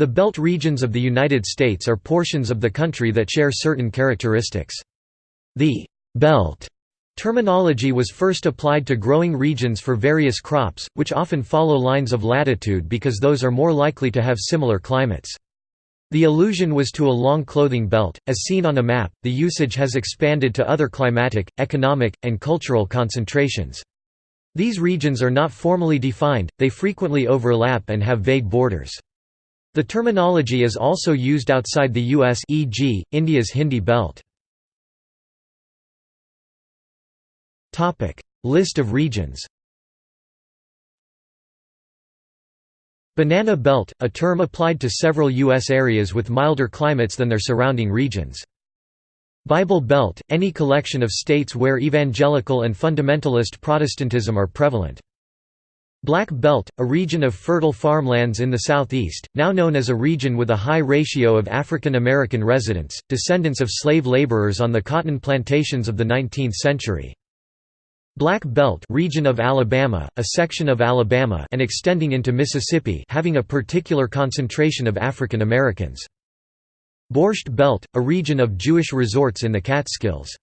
The belt regions of the United States are portions of the country that share certain characteristics. The «belt» terminology was first applied to growing regions for various crops, which often follow lines of latitude because those are more likely to have similar climates. The allusion was to a long clothing belt. As seen on a map, the usage has expanded to other climatic, economic, and cultural concentrations. These regions are not formally defined, they frequently overlap and have vague borders. The terminology is also used outside the US e.g., India's Hindi belt. List of regions Banana Belt, a term applied to several U.S. areas with milder climates than their surrounding regions. Bible Belt, any collection of states where evangelical and fundamentalist Protestantism are prevalent. Black Belt, a region of fertile farmlands in the southeast, now known as a region with a high ratio of African American residents, descendants of slave laborers on the cotton plantations of the 19th century. Black Belt region of Alabama, a section of Alabama and extending into Mississippi having a particular concentration of African Americans. Borscht Belt, a region of Jewish resorts in the Catskills.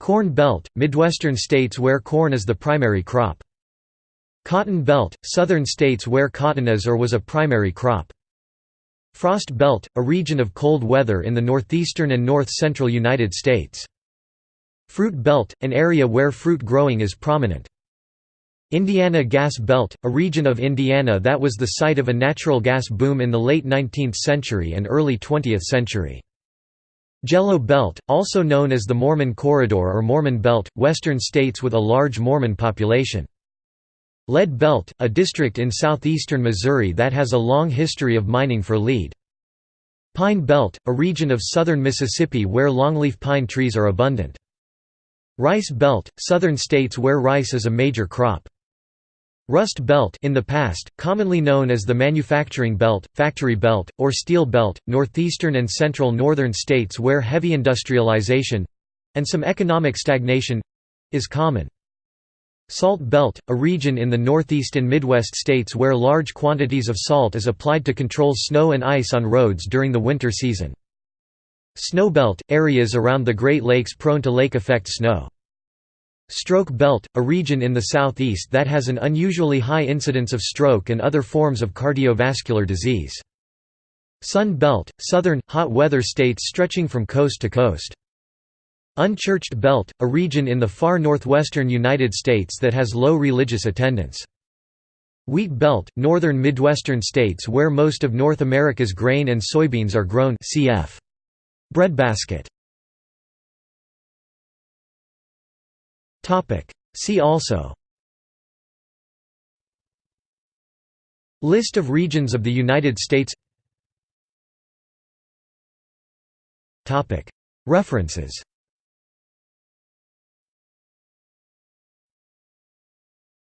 Corn Belt, Midwestern states where corn is the primary crop. Cotton Belt, southern states where cotton is or was a primary crop. Frost Belt, a region of cold weather in the northeastern and north-central United States. Fruit Belt, an area where fruit growing is prominent. Indiana Gas Belt, a region of Indiana that was the site of a natural gas boom in the late 19th century and early 20th century. Jello Belt, also known as the Mormon Corridor or Mormon Belt, western states with a large Mormon population. Lead Belt, a district in southeastern Missouri that has a long history of mining for lead. Pine Belt, a region of southern Mississippi where longleaf pine trees are abundant. Rice Belt, southern states where rice is a major crop. Rust Belt in the past, commonly known as the Manufacturing Belt, Factory Belt, or Steel Belt, northeastern and central northern states where heavy industrialization—and some economic stagnation—is common. Salt Belt, a region in the northeast and midwest states where large quantities of salt is applied to control snow and ice on roads during the winter season. Snowbelt – areas around the Great Lakes prone to lake effect snow. Stroke Belt – a region in the southeast that has an unusually high incidence of stroke and other forms of cardiovascular disease. Sun Belt – southern, hot weather states stretching from coast to coast. Unchurched Belt – a region in the far northwestern United States that has low religious attendance. Wheat Belt – northern Midwestern states where most of North America's grain and soybeans are grown cf. Breadbasket. See also. List of regions of the United States. References